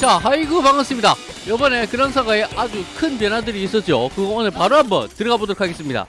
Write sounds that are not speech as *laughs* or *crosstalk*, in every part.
자 하이구 반갑습니다. 이번에 그랑사가에 아주 큰 변화들이 있었죠. 그거 오늘 바로 한번 들어가 보도록 하겠습니다.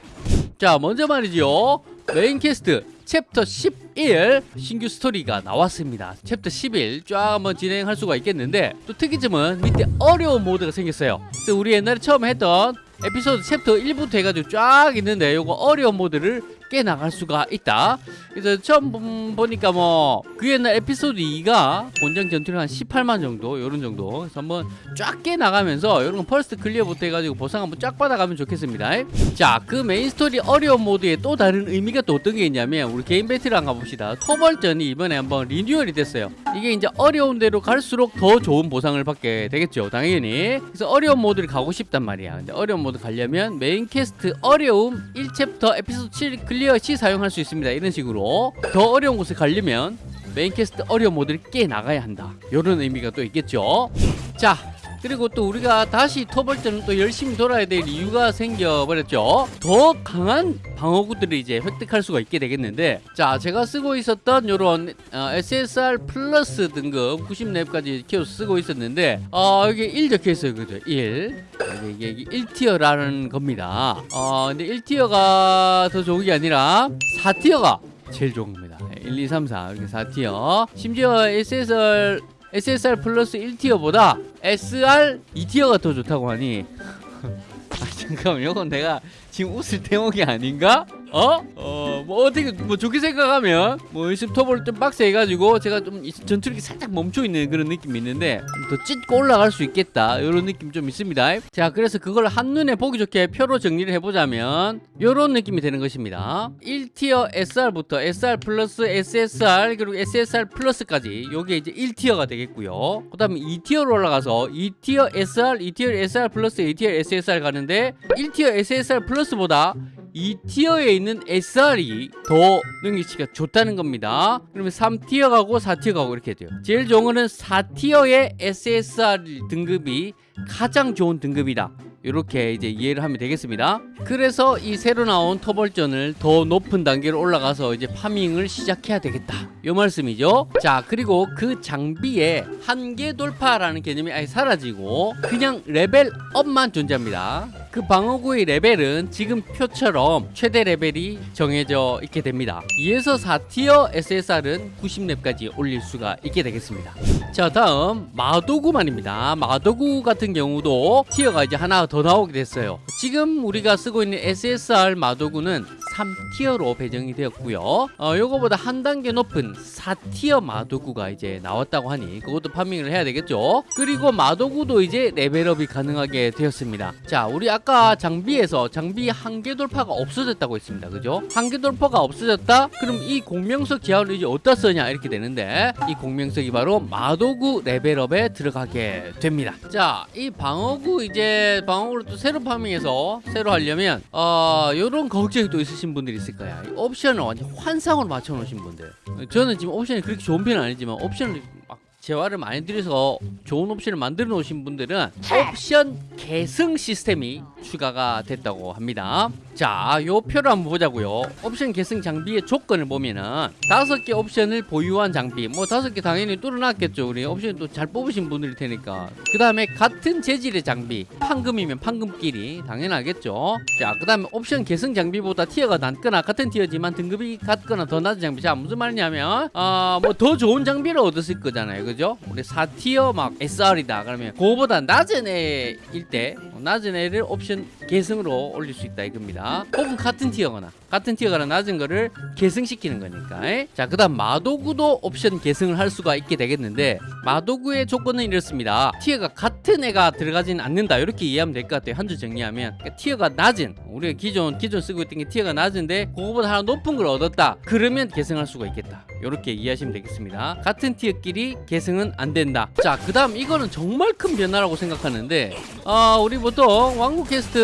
자 먼저 말이죠 main quest chapter 11 신규 스토리가 나왔습니다. 챕터 11 쫙 한번 진행할 수가 있겠는데 또 특이점은 밑에 어려운 모드가 생겼어요. 그래서 우리 옛날에 처음 했던 에피소드 챕터 1부터 해가지고 쫙 있는데 요거 어려운 모드를 깨 나갈 수가 있다. 그래서 처음 본- 보니까 뭐 그 옛날 에피소드 2가 권장 전투력 한 18만 정도 요런 정도. 그래서 한번 쫙 깨 나가면서 요런 거 first clear부터 해가지고 보상 한번 쫙 받아가면 좋겠습니다. 자그 메인 스토리 어려운 모드에 또 다른 의미가 또 어떤 게 있냐면 우리 개인 배틀 한번 가봅시다. 토벌전이 이번에 한번 리뉴얼이 됐어요. 이게 이제 어려운 데로 갈수록 더 좋은 보상을 받게 되겠죠 당연히. 그래서 어려운 모드를 가고 싶단 말이야. 근데 어려운 모드 가려면 main quest 어려움 1chapter 에피소드 7 clear 시 사용할 수 있습니다. 이런 식으로 더 어려운 곳에 가려면 main quest 어려운 모드를 깨 나가야 한다. 이런 의미가 또 있겠죠. 자 그리고 또 우리가 다시 토벌전을 또 열심히 돌아야 될 이유가 생겨버렸죠. 더 강한 방어구들을 이제 획득할 수가 있게 되겠는데 자 제가 쓰고 있었던 요런 어, SSR 플러스 등급 90렙까지 키워 쓰고 있었는데 어 여기 1 적혀있어요 그죠? 1 이게, 이게 1tier라는 겁니다. 어 근데 1tier가 더 좋은 게 아니라 4tier가 제일 좋은 겁니다. 1, 2, 3, 4 이렇게 4tier. 심지어 SSR SSR 플러스 1tier보다 SR 2tier가 더 좋다고 하니 *laughs* 아 잠깐만 이건 내가 지금 웃을 대목이 아닌가? 어? 어, 뭐 어떻게 뭐 좋게 생각하면 뭐 연습 톱을 좀 빡세 해 가지고 제가 좀이 전투력이 살짝 멈춰 있는 그런 느낌이 있는데 좀더 찢고 올라갈 수 있겠다 이런 느낌 좀 있습니다. 자 그래서 그걸 한눈에 보기 좋게 표로 정리를 해 보자면 이런 느낌이 되는 것입니다. 1tier SR부터 SR 플러스 SSR 그리고 SSR 플러스까지 요게 이제 1tier가 되겠고요. 그 다음에 2tier로 올라가서 2티어 SR, 2티어 SR 플러스 2티어 SSR 가는데 1tier SSR 플러스보다 2tier에 있는 SR이 더 능력치가 좋다는 겁니다. 그러면 3tier 가고 4tier 가고 이렇게 돼요. 제일 좋은 거는 4tier의 SSR 등급이 가장 좋은 등급이다. 이렇게 이제 이해를 하면 되겠습니다. 그래서 이 새로 나온 토벌전을 더 높은 단계로 올라가서 이제 farming을 시작해야 되겠다. 요 말씀이죠. 자, 그리고 그 장비에 한계 돌파라는 개념이 아예 사라지고 그냥 level up만 존재합니다. 그 방어구의 레벨은 지금 표처럼 최대 레벨이 정해져 있게 됩니다. 2에서 4tier SSR은 90렙까지 올릴 수가 있게 되겠습니다. 자 다음 마도구만입니다. 마도구 같은 경우도 tier가 이제 하나 더 나오게 됐어요. 지금 우리가 쓰고 있는 SSR 마도구는 3tier로 배정이 되었고요. 어, 요거보다 한 단계 높은 4tier 마도구가 이제 나왔다고 하니 그것도 farming을 해야 되겠죠. 그리고 마도구도 이제 level up이 가능하게 되었습니다. 자 우리 아까 장비에서 장비 한계 돌파가 없어졌다고 했습니다. 그죠? 한계 돌파가 없어졌다? 그럼 이 공명석 재화를 이제 어디다 쓰냐? 이렇게 되는데 이 공명석이 바로 마도구 level up에 들어가게 됩니다. 자 이 방어구 이제 방어구를 또 새로 farming해서 새로 하려면 어 요런 걱정이 또 있으신 분들이 있을 거야. 이 옵션을 완전 환상으로 맞춰 놓으신 분들. 저는 지금 옵션이 그렇게 좋은 편은 아니지만 옵션을 막 재화를 많이 들여서 좋은 옵션을 만들어 놓으신 분들은 옵션 계승 시스템이 추가가 됐다고 합니다. 자, 요 표를 한번 보자고요. 옵션 계승 장비의 조건을 보면은 다섯 개 옵션을 보유한 장비, 뭐 다섯 개 당연히 뚫어놨겠죠. 우리 옵션 또 잘 뽑으신 분들일 테니까. 그 다음에 같은 재질의 장비, 판금이면 판금끼리 당연하겠죠. 자, 그 다음에 옵션 계승 장비보다 티어가 낮거나 같은 티어지만 등급이 같거나 더 낮은 장비. 자, 무슨 말이냐면, 아, 뭐더 좋은 장비를 얻었을 거잖아요. 그죠? 우리 4tier 막 SR이다. 그러면 그거보다 낮은 애일 때, 낮은 애를 옵션 계승으로 올릴 수 있다 이겁니다. 혹은 같은 tier거나 같은 tier거나 낮은 거를 계승시키는 거니까. 에? 자, 그다음 마도구도 옵션 계승을 할 수가 있게 되겠는데 마도구의 조건은 이렇습니다. tier가 같은 애가 들어가지는 않는다. 이렇게 이해하면 될 것 같아요. 한 줄 정리하면 그러니까 tier가 낮은 우리가 기존 기존 쓰고 있던 게 tier가 낮은데 그거보다 하나 높은 걸 얻었다. 그러면 계승할 수가 있겠다. 이렇게 이해하시면 되겠습니다. 같은 tier끼리 계승 은 안 된다. 자, 그 다음 이거는 정말 큰 변화라고 생각하는데 어, 우리 보통 왕국 퀘스트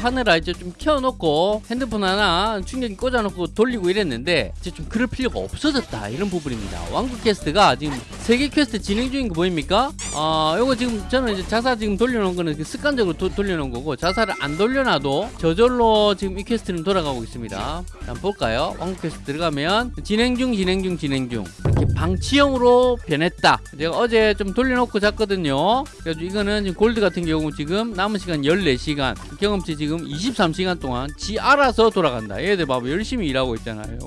하느라 이제 좀 켜놓고 핸드폰 하나 충전기 꽂아놓고 돌리고 이랬는데 이제 좀 그럴 필요가 없어졌다 이런 부분입니다. 왕국 quest가 지금 세계 퀘스트 진행 중인 거 보입니까? 어, 요거 지금 저는 이제 자사 지금 돌려놓은 거는 그 습관적으로 도- 돌려놓은 거고 자사를 안 돌려놔도 저절로 지금 이 quest는 돌아가고 있습니다. 한번 볼까요? 왕국 퀘스트 들어가면 진행 중 진행 중 진행 중 방치형으로 변했다. 제가 어제 좀 돌려놓고 잤거든요. 그래서 이거는 골드 같은 경우 지금 남은 시간 14시간 경험치 지금 23시간 동안 지 알아서 돌아간다. 얘들 봐봐 열심히 일하고 있잖아요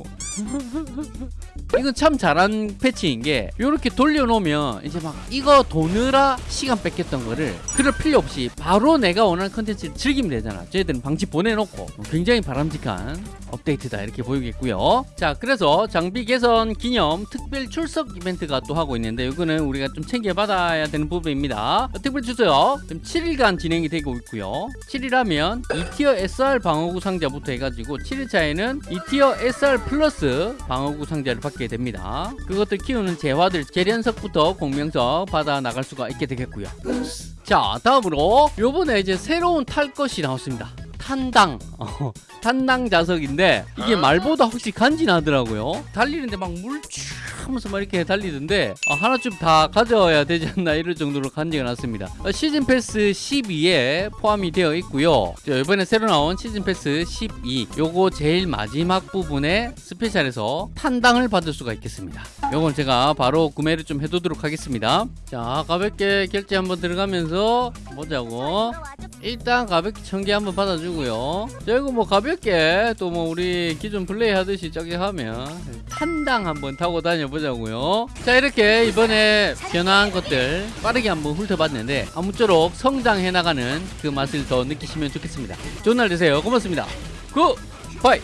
이건 참 잘한 패치인 게 이렇게 돌려놓으면 이제 막 이거 도느라 시간 뺏겼던 거를 그럴 필요 없이 바로 내가 원하는 컨텐츠를 즐기면 되잖아. 저희들은 방치 보내놓고 굉장히 바람직한 업데이트다 이렇게 보이겠고요. 자 그래서 장비 개선 기념 특별 출석 이벤트가 또 하고 있는데 이거는 우리가 좀 챙겨받아야 되는 부분입니다. 특별 출석 지금 7일간 진행이 되고 있고요. 7일하면 2tier SR 방어구 상자부터 해가지고 7일차에는 2tier SR 플러스 방어구 상자를 받게 됩니다. 그것들 키우는 재화들 재련석부터 공명석 받아 나갈 수가 있게 되겠고요. 자 다음으로 요번에 이제 새로운 탈 것이 나왔습니다 탄당. 어, 탄당 자석인데 이게 말보다 확실히 간지나더라고요. 달리는데 막물촤 하면서 막 이렇게 달리던데 어, 하나쯤 다 가져야 되지 않나 이럴 정도로 간지가 났습니다. 어, 시즌 패스 12에 포함이 되어 있고요. 자, 이번에 새로 나온 시즌 패스 12 요거 제일 마지막 부분에 special에서 탄당을 받을 수가 있겠습니다. 요건 제가 바로 구매를 좀 해두도록 하겠습니다. 자 가볍게 결제 한번 들어가면서 보자고 일단 가볍게 천개 한번 받아주고요. 자, 이거 뭐 가볍게 또 뭐 우리 기존 플레이 하듯이 저기 하면 탄당 한번 타고 다녀보자고요. 자, 이렇게 이번에 변화한 것들 빠르게 한번 훑어봤는데 아무쪼록 성장해 나가는 그 맛을 더 느끼시면 좋겠습니다. 좋은 날 되세요. 고맙습니다. Good! 바이!